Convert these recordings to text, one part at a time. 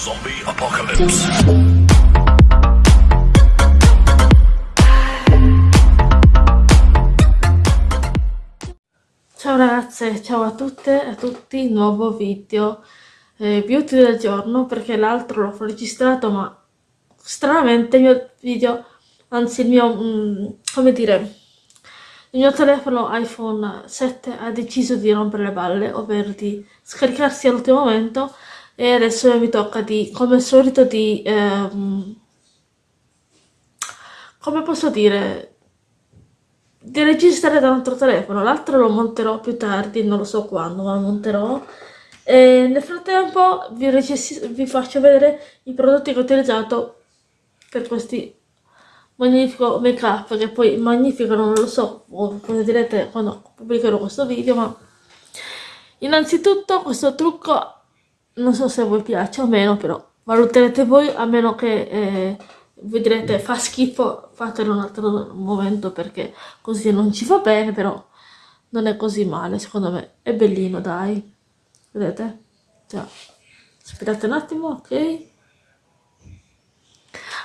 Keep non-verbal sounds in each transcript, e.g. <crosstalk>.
Zombie Apocalypse. Ciao ragazze, ciao a tutte e a tutti, nuovo video eh, beauty del giorno perché l'altro l'ho registrato ma stranamente il mio video, anzi il mio, mm, come dire, il mio telefono iPhone 7 ha deciso di rompere le balle, ovvero di scaricarsi all'ultimo momento e adesso mi tocca di, come al solito, di... Ehm, come posso dire, di registrare da un altro telefono, l'altro lo monterò più tardi, non lo so quando, ma lo monterò. E nel frattempo vi, vi faccio vedere i prodotti che ho utilizzato per questi magnifico make up, che poi magnifico non lo so cosa direte quando pubblicherò questo video, ma innanzitutto questo trucco non so se voi piace o meno, però valuterete voi, a meno che... Eh, voi direte fa schifo, fatelo un altro momento perché così non ci va bene, però non è così male, secondo me. È bellino, dai. Vedete? Già. Aspettate un attimo, ok?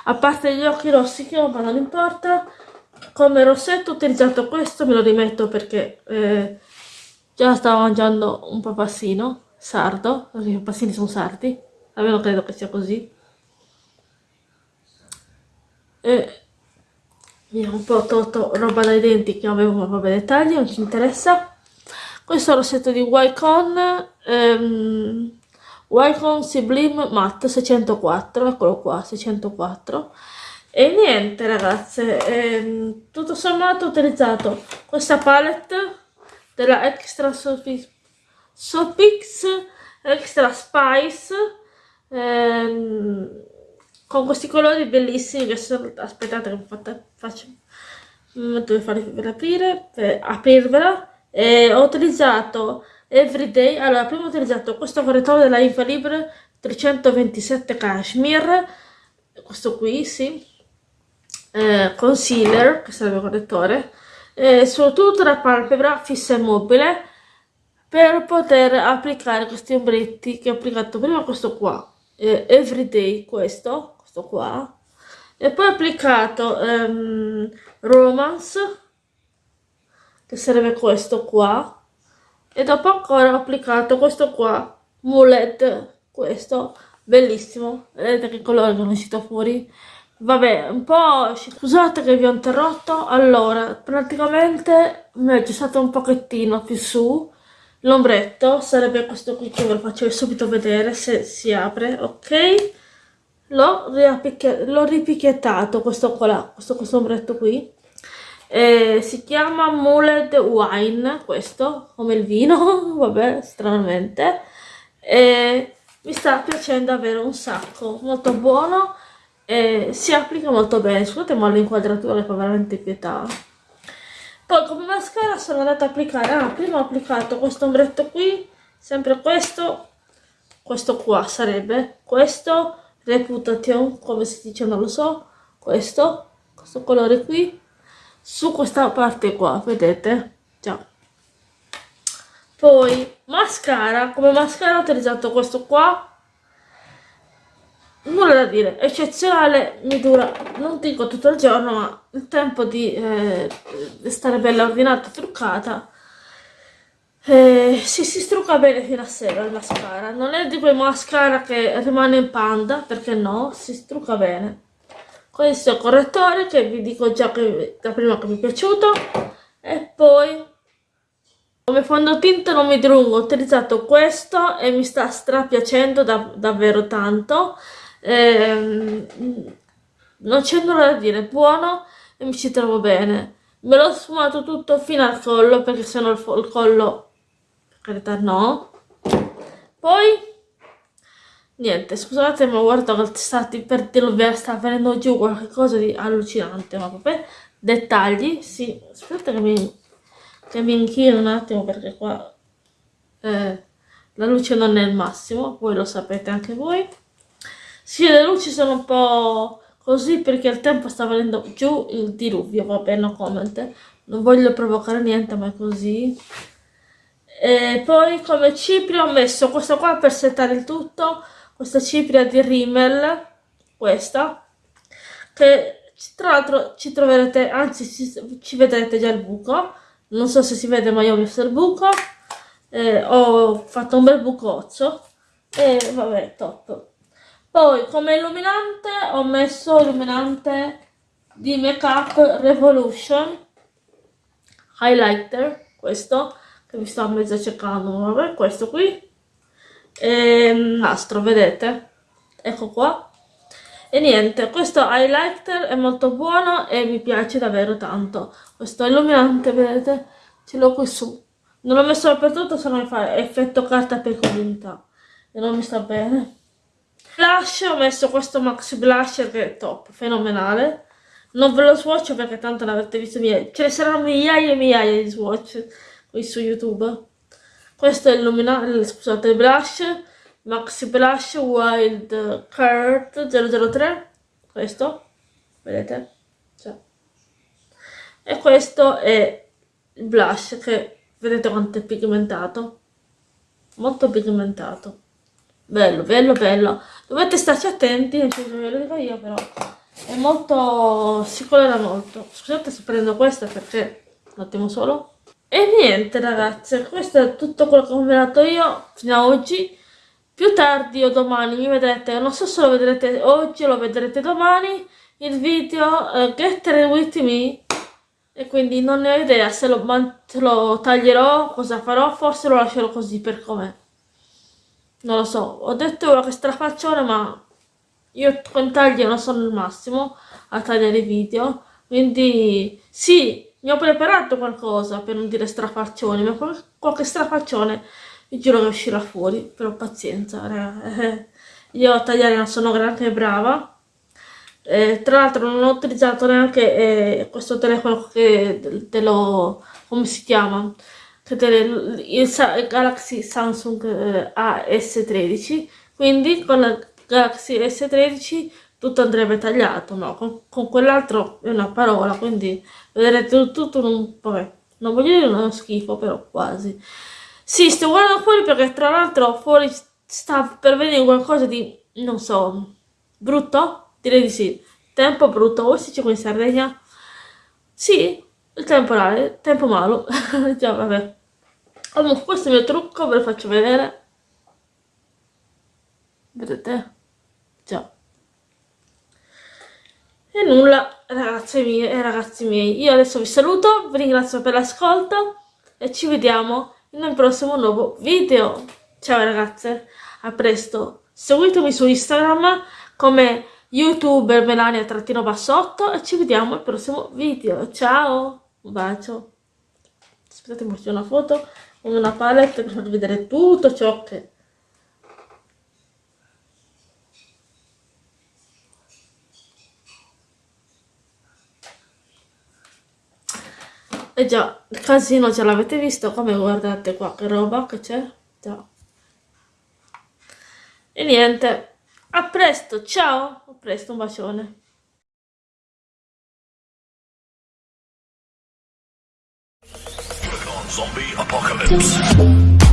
A parte gli occhi rossi che ho, ma non importa. Come rossetto ho utilizzato questo, me lo rimetto perché eh, già stavo mangiando un papassino sardo, perché i papassini sono sardi, almeno credo che sia così. E mi ha un po' tolto roba dai denti che avevo vabbè dettagli non ci interessa. Questo è il rossetto di Wycon ehm, Wycon Sublime Matte 604 eccolo qua 604 e niente ragazze ehm, tutto sommato ho utilizzato questa palette della Extra Sopix, Sopix Extra Spice ehm, con questi colori bellissimi che sono aspettate che fatta, faccio devo farvi aprire per aprirvela. E ho utilizzato everyday allora prima ho utilizzato questo correttore della Infalibre 327 cashmere questo qui sì eh, concealer che il correttore eh, su tutta la palpebra fissa e mobile per poter applicare questi ombretti che ho applicato prima questo qua eh, everyday questo questo qua e poi ho applicato um, romance che sarebbe questo qua e dopo ancora ho applicato questo qua mullet questo bellissimo vedete che colore che è uscito fuori? Vabbè un po' scusate che vi ho interrotto allora praticamente mi è stato un pochettino più su l'ombretto sarebbe questo qui che ve lo faccio subito vedere se si apre ok? L'ho ripicchiettato questo qua questo, questo ombretto qui. Eh, si chiama Muled Wine questo come il vino <laughs> vabbè stranamente. E mi sta piacendo davvero un sacco molto buono e si applica molto bene. Scusate ma l'inquadratura fa veramente pietà poi come mascara sono andata ad applicare ah, prima ho applicato questo ombretto qui sempre questo questo qua sarebbe questo reputation come si dice non lo so questo questo colore qui su questa parte qua vedete già. Poi mascara come mascara ho utilizzato questo qua nulla da dire eccezionale mi dura non dico tutto il giorno ma il tempo di eh, stare bella ordinata truccata. Eh, si, si strucca bene fino a sera il mascara. Non è di quei mascara che rimane in panda perché no, si strucca bene. Questo è il correttore che vi dico già che da prima che mi è piaciuto. E poi come fondotinta non mi dilungo ho utilizzato questo e mi sta strapiacendo da, davvero tanto eh, non c'è nulla da dire buono e mi ci trovo bene. Me l'ho sfumato tutto fino al collo perché sennò il, il collo carità no. Poi niente scusate ma guarda che stati per dirvi sta venendo giù qualcosa di allucinante ma vabbè. Dettagli sì aspetta che mi, che mi inchino un attimo perché qua eh, la luce non è il massimo voi lo sapete anche voi sì le luci sono un po' così perché il tempo sta venendo giù il diluvio va bene no comment. Non voglio provocare niente ma è così. E poi come cipria ho messo questo qua per settare il tutto. Questa cipria di Rimmel, questa, che tra l'altro ci troverete, anzi ci, ci, vedrete già il buco, non so se si vede ma io ho visto il buco, eh, ho fatto un bel bucozzo. E vabbè top. Poi come illuminante ho messo illuminante di Make Up Revolution highlighter, questo che mi sto mezzo cercando, vabbè, questo qui e nastro, vedete? Ecco qua. E niente, questo highlighter è molto buono e mi piace davvero tanto. Questo illuminante, vedete? Ce l'ho qui su. Non l'ho messo dappertutto, se no mi fa effetto carta per comunità. E non mi sta bene. Blush, ho messo questo Max Blush che è top, fenomenale. Non ve lo swatch perché tanto l'avete visto miei. Ce ne saranno migliaia e migliaia di swatch qui su YouTube. Questo è il scusate, il blush, Maxi Blush Wild Card 003, questo, vedete? Cioè. E questo è il blush che vedete quanto è pigmentato, molto pigmentato. Bello, bello, bello. Dovete starci attenti, non ve lo dico io però. È molto... si colora molto. Scusate se prendo questa perché... Un attimo solo. E niente ragazze, questo è tutto quello che ho combinato io fino ad oggi. Più tardi o domani mi vedrete, non so se lo vedrete oggi o lo vedrete domani, il video uh, Get With Me. E quindi non ne ho idea se lo, se lo taglierò, cosa farò, forse lo lascerò così per com'è. Non lo so, ho detto ora che strafaccione ma io con tagli non sono il massimo a tagliare i video. Quindi sì, mi ho preparato qualcosa per non dire strafaccione, ma qualche strafaccione vi giuro che uscirà fuori, però pazienza, raga. <laughs> Io a tagliare non sono granché brava. Eh, tra l'altro non ho utilizzato neanche eh, questo telefono che te lo... come si chiama? Te il, il, Galaxy Samsung eh, AS13, quindi con la Galaxy S13 tutto andrebbe tagliato, no, con, con quell'altro è una parola, quindi vedrete tutto un... vabbè, non voglio dire uno schifo, però quasi. Sì, sto guardando fuori perché tra l'altro fuori sta per venire qualcosa di, non so, brutto? Direi di sì. Tempo brutto, voi si dice qui in Sardegna? Sì, il temporale, tempo malo, <laughs> già vabbè. Comunque questo è il mio trucco, ve lo faccio vedere. Vedete? Già. E nulla, ragazze mie e ragazzi miei, io adesso vi saluto, vi ringrazio per l'ascolto e ci vediamo in un prossimo nuovo video. Ciao ragazze, a presto. Seguitemi su Instagram come youtuber melania-bassotto e ci vediamo al prossimo video. Ciao, un bacio. Aspettate, mi faccio una foto una palette per farvi vedere tutto ciò che... E già, il casino ce l'avete visto, come guardate qua, che roba che c'è? Già. E niente, a presto, ciao, a presto, un bacione. Zombie Apocalypse.